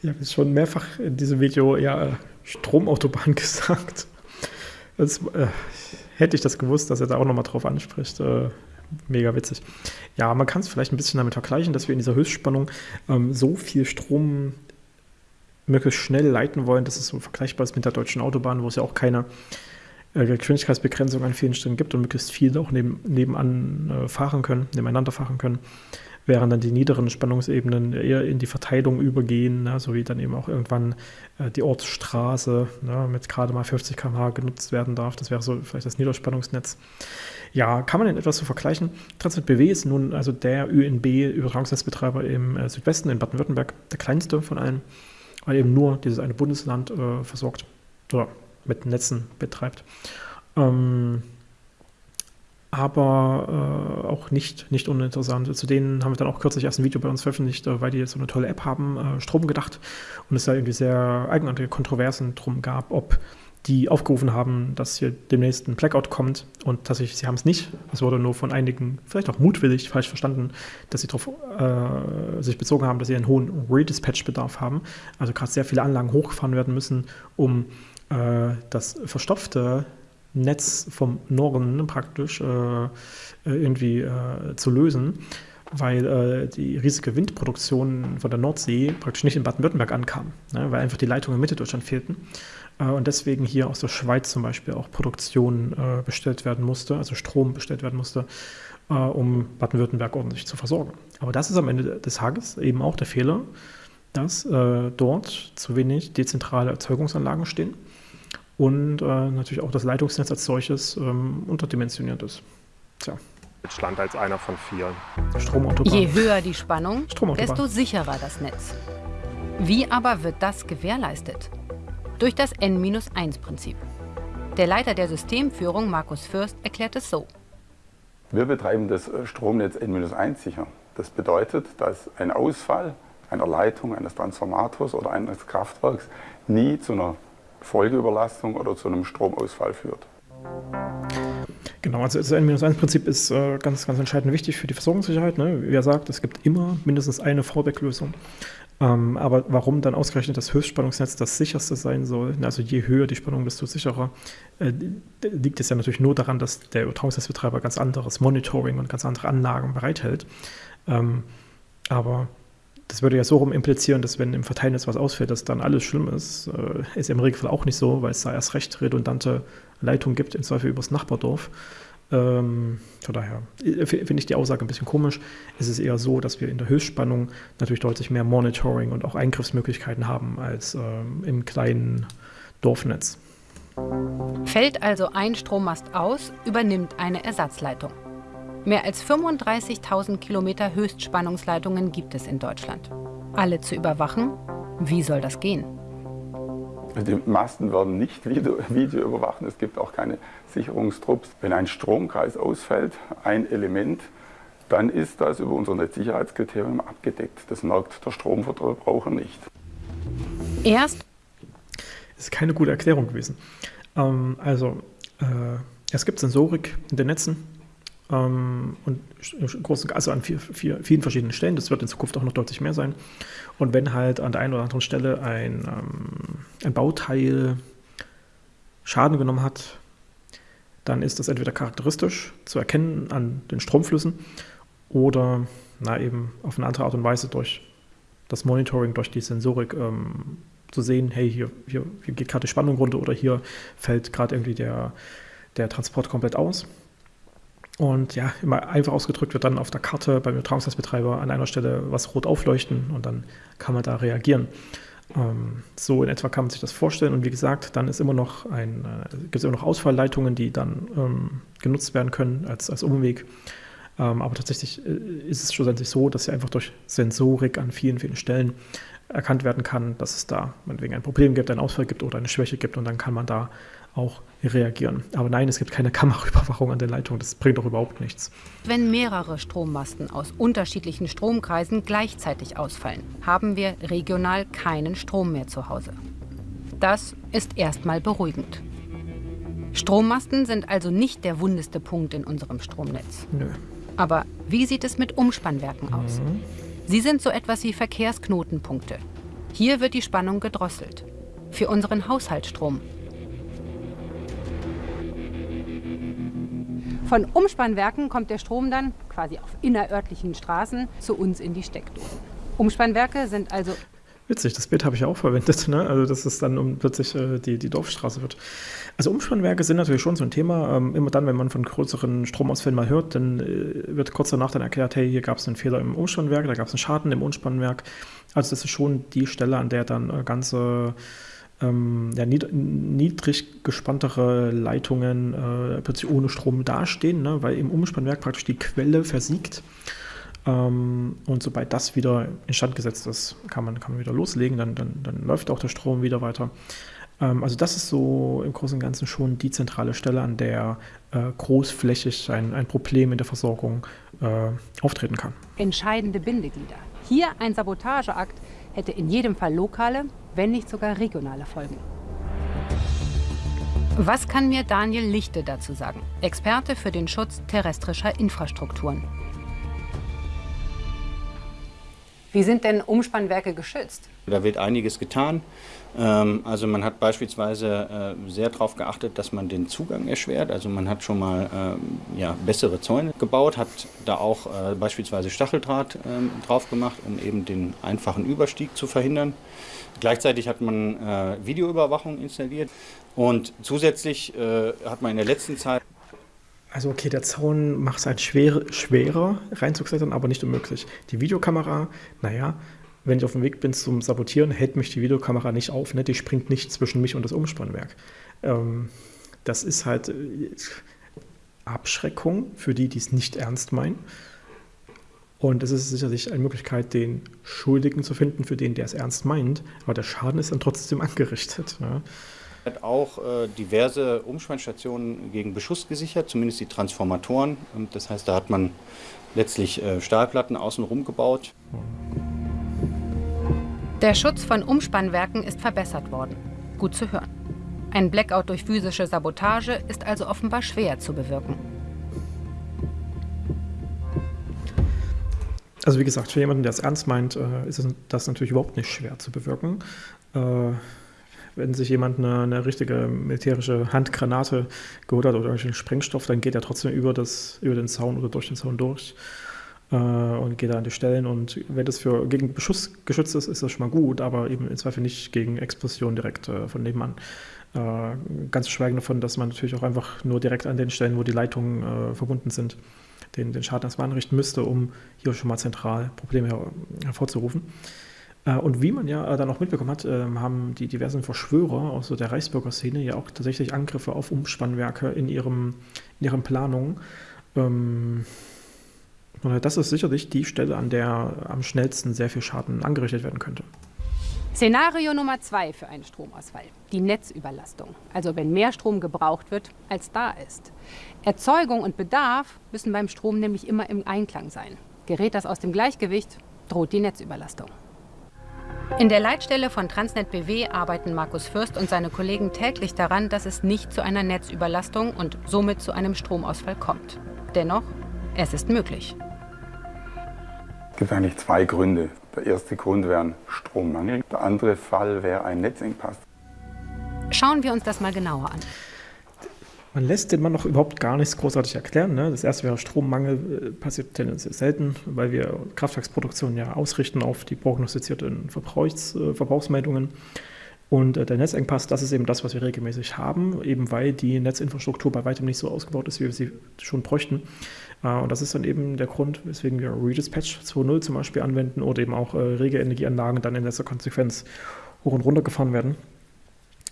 Ich habe jetzt schon mehrfach in diesem Video ja Stromautobahn gesagt. Das, äh, hätte ich das gewusst, dass er da auch nochmal drauf anspricht. Äh, mega witzig. Ja, man kann es vielleicht ein bisschen damit vergleichen, dass wir in dieser Höchstspannung ähm, so viel Strom möglichst schnell leiten wollen, dass es so vergleichbar ist mit der deutschen Autobahn, wo es ja auch keine äh, Geschwindigkeitsbegrenzung an vielen Stellen gibt und möglichst viele auch neben, nebenan äh, fahren können, nebeneinander fahren können, während dann die niederen Spannungsebenen eher in die Verteilung übergehen, ne, so wie dann eben auch irgendwann äh, die Ortsstraße ne, mit gerade mal 50 km/h genutzt werden darf. Das wäre so vielleicht das Niederspannungsnetz. Ja, kann man denn etwas so vergleichen? Transnet BW ist nun also der ÖNB-Übertragungsnetzbetreiber im äh, Südwesten in Baden-Württemberg, der kleinste von allen weil eben nur dieses eine Bundesland äh, versorgt oder mit Netzen betreibt. Ähm, aber äh, auch nicht, nicht uninteressant. Zu denen haben wir dann auch kürzlich erst ein Video bei uns veröffentlicht, äh, weil die jetzt so eine tolle App haben, äh, Strom gedacht. Und es da irgendwie sehr eigenartige Kontroversen drum gab, ob die aufgerufen haben, dass hier demnächst ein Blackout kommt und tatsächlich, sie haben es nicht. Es wurde nur von einigen, vielleicht auch mutwillig, falsch verstanden, dass sie darauf äh, sich bezogen haben, dass sie einen hohen Redispatch-Bedarf haben. Also gerade sehr viele Anlagen hochgefahren werden müssen, um äh, das verstopfte Netz vom Norden praktisch äh, irgendwie äh, zu lösen weil äh, die riesige Windproduktion von der Nordsee praktisch nicht in Baden-Württemberg ankam, ne, weil einfach die Leitungen in Mitteldeutschland fehlten. Äh, und deswegen hier aus der Schweiz zum Beispiel auch Produktion äh, bestellt werden musste, also Strom bestellt werden musste, äh, um Baden-Württemberg ordentlich zu versorgen. Aber das ist am Ende des Tages eben auch der Fehler, dass äh, dort zu wenig dezentrale Erzeugungsanlagen stehen und äh, natürlich auch das Leitungsnetz als solches ähm, unterdimensioniert ist. Tja. Deutschland als einer von vier. Stromautobahn. Je höher die Spannung, desto sicherer das Netz. Wie aber wird das gewährleistet? Durch das N-1-Prinzip. Der Leiter der Systemführung, Markus Fürst, erklärt es so. Wir betreiben das Stromnetz N-1 sicher. Das bedeutet, dass ein Ausfall einer Leitung, eines Transformators oder eines Kraftwerks nie zu einer Folgeüberlastung oder zu einem Stromausfall führt. Genau, also das N-1-Prinzip ist äh, ganz, ganz entscheidend wichtig für die Versorgungssicherheit. Ne? Wie er sagt, es gibt immer mindestens eine Fallback-Lösung. Ähm, aber warum dann ausgerechnet das Höchstspannungsnetz das sicherste sein soll, also je höher die Spannung, desto sicherer, äh, liegt es ja natürlich nur daran, dass der Übertragungsnetzbetreiber ganz anderes Monitoring und ganz andere Anlagen bereithält. Ähm, aber das würde ja so rum implizieren, dass wenn im Verteilnetz was ausfällt, dass dann alles schlimm ist. Äh, ist im Regelfall auch nicht so, weil es da erst recht redundante Leitungen gibt, im Zweifel übers Nachbardorf. Ähm, von daher äh, finde ich die Aussage ein bisschen komisch. Es ist eher so, dass wir in der Höchstspannung natürlich deutlich mehr Monitoring und auch Eingriffsmöglichkeiten haben als ähm, im kleinen Dorfnetz. Fällt also ein Strommast aus, übernimmt eine Ersatzleitung. Mehr als 35.000 Kilometer Höchstspannungsleitungen gibt es in Deutschland. Alle zu überwachen? Wie soll das gehen? Die Masten werden nicht Video, Video überwachen, es gibt auch keine Sicherungstrupps. Wenn ein Stromkreis ausfällt, ein Element, dann ist das über unser Netzsicherheitskriterium abgedeckt. Das merkt der Stromverbraucher nicht. Erst? Das ist keine gute Erklärung gewesen. Ähm, also, äh, es gibt Sensorik in den Netzen, und großen, also an vier, vier, vielen verschiedenen Stellen. Das wird in Zukunft auch noch deutlich mehr sein. Und wenn halt an der einen oder anderen Stelle ein, ähm, ein Bauteil Schaden genommen hat, dann ist das entweder charakteristisch zu erkennen an den Stromflüssen oder na, eben auf eine andere Art und Weise durch das Monitoring, durch die Sensorik ähm, zu sehen, hey, hier, hier, hier geht gerade die Spannung runter oder hier fällt gerade irgendwie der, der Transport komplett aus. Und ja, immer einfach ausgedrückt wird dann auf der Karte beim Übertragungsnetzbetreiber an einer Stelle was rot aufleuchten und dann kann man da reagieren. Ähm, so in etwa kann man sich das vorstellen. Und wie gesagt, dann ist immer noch ein, äh, gibt es immer noch Ausfallleitungen, die dann ähm, genutzt werden können als, als Umweg. Ähm, aber tatsächlich äh, ist es schlussendlich so, dass sie einfach durch Sensorik an vielen, vielen Stellen erkannt werden kann, dass es da meinetwegen ein Problem gibt, einen Ausfall gibt oder eine Schwäche gibt und dann kann man da auch reagieren. Aber nein, es gibt keine Kameraüberwachung an der Leitung. Das bringt doch überhaupt nichts. Wenn mehrere Strommasten aus unterschiedlichen Stromkreisen gleichzeitig ausfallen, haben wir regional keinen Strom mehr zu Hause. Das ist erstmal beruhigend. Strommasten sind also nicht der wundeste Punkt in unserem Stromnetz. Nö. Aber wie sieht es mit Umspannwerken aus? Mhm. Sie sind so etwas wie Verkehrsknotenpunkte. Hier wird die Spannung gedrosselt. Für unseren Haushaltsstrom Von Umspannwerken kommt der Strom dann quasi auf innerörtlichen Straßen zu uns in die Steckdosen. Umspannwerke sind also Witzig, das Bild habe ich auch verwendet, ne? also dass es dann um plötzlich äh, die, die Dorfstraße wird. Also Umspannwerke sind natürlich schon so ein Thema. Ähm, immer dann, wenn man von größeren Stromausfällen mal hört, dann äh, wird kurz danach dann erklärt, hey, hier gab es einen Fehler im Umspannwerk, da gab es einen Schaden im Umspannwerk. Also das ist schon die Stelle, an der dann äh, ganze ähm, ja, nied niedrig gespanntere Leitungen äh, plötzlich ohne Strom dastehen, ne, weil im Umspannwerk praktisch die Quelle versiegt. Ähm, und sobald das wieder instand gesetzt ist, kann man, kann man wieder loslegen, dann, dann, dann läuft auch der Strom wieder weiter. Ähm, also das ist so im Großen und Ganzen schon die zentrale Stelle, an der äh, großflächig ein, ein Problem in der Versorgung äh, auftreten kann. Entscheidende Bindeglieder. Hier ein Sabotageakt hätte in jedem Fall lokale, wenn nicht sogar regionale Folgen. Was kann mir Daniel Lichte dazu sagen? Experte für den Schutz terrestrischer Infrastrukturen. Wie sind denn Umspannwerke geschützt? Da wird einiges getan. Ähm, also man hat beispielsweise äh, sehr darauf geachtet, dass man den Zugang erschwert. Also man hat schon mal ähm, ja, bessere Zäune gebaut, hat da auch äh, beispielsweise Stacheldraht ähm, drauf gemacht, um eben den einfachen Überstieg zu verhindern. Gleichzeitig hat man äh, Videoüberwachung installiert und zusätzlich hat man in der letzten Zeit also okay, der Zaun macht es halt schwer, schwerer reinzuklettern, aber nicht unmöglich. Die Videokamera, naja, wenn ich auf dem Weg bin zum Sabotieren, hält mich die Videokamera nicht auf. Ne? Die springt nicht zwischen mich und das Umspannwerk. Ähm, das ist halt äh, Abschreckung für die, die es nicht ernst meinen. Und es ist sicherlich eine Möglichkeit, den Schuldigen zu finden, für den, der es ernst meint. Aber der Schaden ist dann trotzdem angerichtet. Ja? hat auch äh, diverse Umspannstationen gegen Beschuss gesichert, zumindest die Transformatoren. Das heißt, da hat man letztlich äh, Stahlplatten außenrum gebaut. Der Schutz von Umspannwerken ist verbessert worden. Gut zu hören. Ein Blackout durch physische Sabotage ist also offenbar schwer zu bewirken. Also wie gesagt, für jemanden, der es ernst meint, äh, ist das natürlich überhaupt nicht schwer zu bewirken. Äh, wenn sich jemand eine, eine, richtige militärische Handgranate geholt hat oder irgendeinen Sprengstoff, dann geht er trotzdem über, das, über den Zaun oder durch den Zaun durch und geht da an die Stellen. Und wenn das für gegen Beschuss geschützt ist, ist das schon mal gut, aber eben im Zweifel nicht gegen Explosion direkt äh, von nebenan. Äh, ganz schweigen davon, dass man natürlich auch einfach nur direkt an den Stellen, wo die Leitungen äh, verbunden sind, den, den Schaden erstmal anrichten müsste, um hier schon mal zentral Probleme her hervorzurufen. Äh, und wie man ja äh, dann auch mitbekommen hat, ähm, haben die diversen Verschwörer aus der Reichsbürgerszene ja auch tatsächlich Angriffe auf Umspannwerke in, ihrem, in ihren Planungen. Ähm, das ist sicherlich die Stelle, an der am schnellsten sehr viel Schaden angerichtet werden könnte. Szenario Nummer zwei für einen Stromausfall. Die Netzüberlastung. Also wenn mehr Strom gebraucht wird, als da ist. Erzeugung und Bedarf müssen beim Strom nämlich immer im Einklang sein. Gerät das aus dem Gleichgewicht, droht die Netzüberlastung. In der Leitstelle von Transnet BW arbeiten Markus Fürst und seine Kollegen täglich daran, dass es nicht zu einer Netzüberlastung und somit zu einem Stromausfall kommt. Dennoch, es ist möglich. Es gibt eigentlich zwei Gründe. Der erste Grund wäre ein Strommangel, der andere Fall wäre ein Netzengpass. Schauen wir uns das mal genauer an. Man lässt den Mann noch überhaupt gar nichts großartig erklären. Ne? Das erste wäre Strommangel, äh, passiert tendenziell selten, weil wir Kraftwerksproduktion ja ausrichten auf die prognostizierten Verbrauchs, äh, Verbrauchsmeldungen. Und äh, der Netzengpass, das ist eben das, was wir regelmäßig haben, eben weil die Netzinfrastruktur bei weitem nicht so ausgebaut ist, wie wir sie schon bräuchten. Äh, und das ist dann eben der Grund, weswegen wir Redispatch 2.0 zum Beispiel anwenden oder eben auch äh, rege Energieanlagen dann in letzter Konsequenz hoch und runter gefahren werden.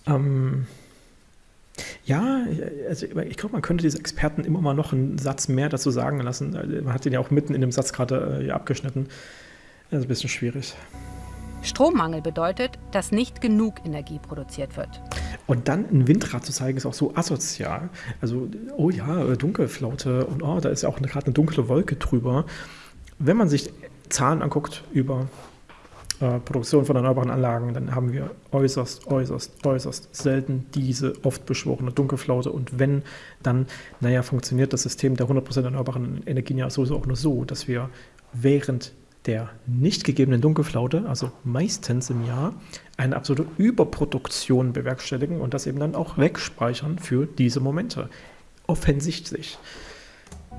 Ähm, ja, also ich glaube, man könnte diese Experten immer mal noch einen Satz mehr dazu sagen lassen. Also, man hat den ja auch mitten in dem Satz gerade äh, abgeschnitten. Das ist ein bisschen schwierig. Strommangel bedeutet, dass nicht genug Energie produziert wird. Und dann ein Windrad zu zeigen, ist auch so asozial. Also, oh ja, äh, Dunkelflaute und oh, da ist ja auch gerade eine dunkle Wolke drüber. Wenn man sich Zahlen anguckt über äh, Produktion von erneuerbaren Anlagen, dann haben wir äußerst, äußerst, äußerst selten diese oft beschworene Dunkelflaute. Und wenn, dann, naja, funktioniert das System der 100% erneuerbaren Energien ja sowieso auch nur so, dass wir während der nicht gegebenen Dunkelflaute, also meistens im Jahr, eine absolute Überproduktion bewerkstelligen und das eben dann auch wegspeichern für diese Momente. Offensichtlich.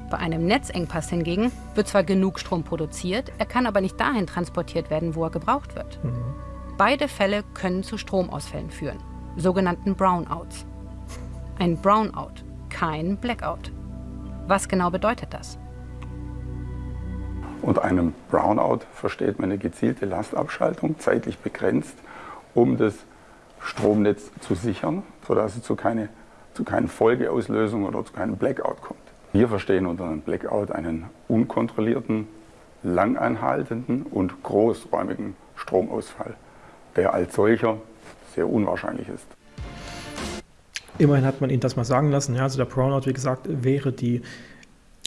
Bei einem Netzengpass hingegen wird zwar genug Strom produziert, er kann aber nicht dahin transportiert werden, wo er gebraucht wird. Mhm. Beide Fälle können zu Stromausfällen führen, sogenannten Brownouts. Ein Brownout, kein Blackout. Was genau bedeutet das? Unter einem Brownout versteht man eine gezielte Lastabschaltung, zeitlich begrenzt, um das Stromnetz zu sichern, sodass es zu, keine, zu keinen Folgeauslösungen oder zu keinem Blackout kommt. Wir verstehen unter einem Blackout einen unkontrollierten, langanhaltenden und großräumigen Stromausfall, der als solcher sehr unwahrscheinlich ist. Immerhin hat man ihn das mal sagen lassen. Ja, also der Brownout, wie gesagt, wäre die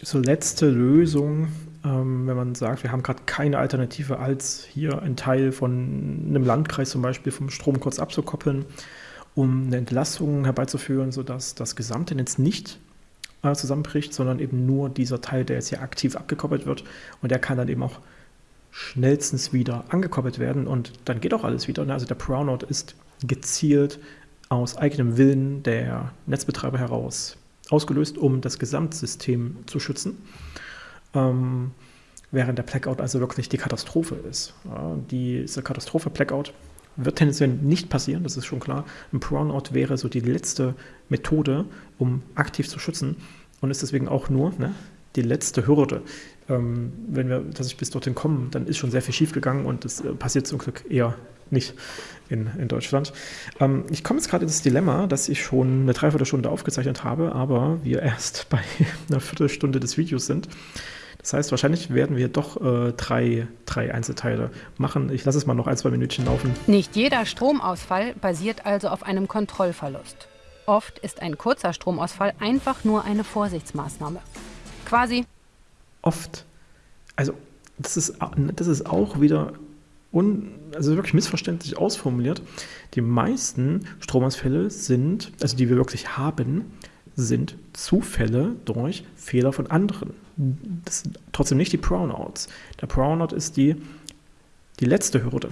so letzte Lösung, ähm, wenn man sagt, wir haben gerade keine Alternative, als hier einen Teil von einem Landkreis zum Beispiel vom Strom kurz abzukoppeln um eine Entlastung herbeizuführen, sodass das gesamte Netz nicht äh, zusammenbricht, sondern eben nur dieser Teil, der jetzt hier aktiv abgekoppelt wird und der kann dann eben auch schnellstens wieder angekoppelt werden und dann geht auch alles wieder. Ne? Also der Brownout ist gezielt aus eigenem Willen der Netzbetreiber heraus ausgelöst, um das Gesamtsystem zu schützen. Ähm, während der Blackout also wirklich die Katastrophe ist. Ja, diese Katastrophe Blackout wird tendenziell nicht passieren, das ist schon klar. Ein Brownout wäre so die letzte Methode, um aktiv zu schützen und ist deswegen auch nur ne, die letzte Hürde. Ähm, wenn wir tatsächlich bis dorthin kommen, dann ist schon sehr viel schiefgegangen und das äh, passiert zum Glück eher nicht in, in Deutschland. Ähm, ich komme jetzt gerade in das Dilemma, dass ich schon eine Dreiviertelstunde aufgezeichnet habe, aber wir erst bei einer Viertelstunde des Videos sind. Das heißt, wahrscheinlich werden wir doch äh, drei, drei Einzelteile machen. Ich lasse es mal noch ein, zwei Minütchen laufen. Nicht jeder Stromausfall basiert also auf einem Kontrollverlust. Oft ist ein kurzer Stromausfall einfach nur eine Vorsichtsmaßnahme. Quasi. Oft. Also, das ist, das ist auch wieder un, also wirklich missverständlich ausformuliert. Die meisten Stromausfälle sind, also die wir wirklich haben, sind Zufälle durch Fehler von anderen das sind trotzdem nicht die Brownouts. Der Brownout ist die, die letzte Hürde.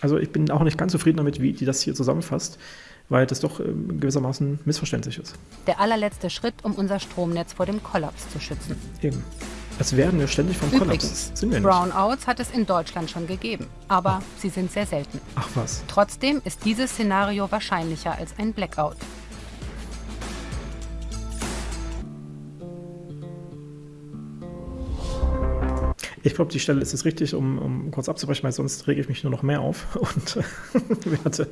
Also ich bin auch nicht ganz zufrieden damit, wie die das hier zusammenfasst, weil das doch ähm, gewissermaßen missverständlich ist. Der allerletzte Schritt, um unser Stromnetz vor dem Kollaps zu schützen. Eben. Es werden wir ständig vom Übrigens, Kollaps. Sind wir nicht. Brownouts hat es in Deutschland schon gegeben, aber oh. sie sind sehr selten. Ach was. Trotzdem ist dieses Szenario wahrscheinlicher als ein Blackout. Ich glaube, die Stelle ist es richtig, um, um, kurz abzubrechen, weil sonst rege ich mich nur noch mehr auf und werde,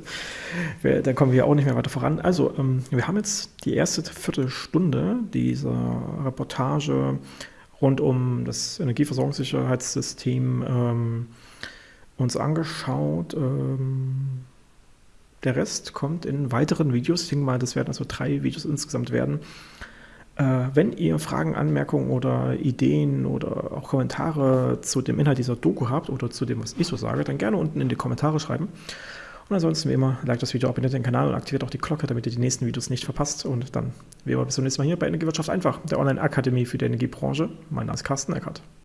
wir, dann kommen wir auch nicht mehr weiter voran. Also, ähm, wir haben jetzt die erste Viertelstunde dieser Reportage rund um das Energieversorgungssicherheitssystem ähm, uns angeschaut. Ähm, der Rest kommt in weiteren Videos. Ich denke mal, das werden also drei Videos insgesamt werden. Äh, wenn ihr Fragen, Anmerkungen oder Ideen oder auch Kommentare zu dem Inhalt dieser Doku habt oder zu dem, was ich so sage, dann gerne unten in die Kommentare schreiben. Und ansonsten wie immer, like das Video, abonniert den Kanal und aktiviert auch die Glocke, damit ihr die nächsten Videos nicht verpasst. Und dann, wie immer, bis zum nächsten Mal hier bei Energiewirtschaft einfach, der Online-Akademie für die Energiebranche. Mein Name ist Carsten Eckert.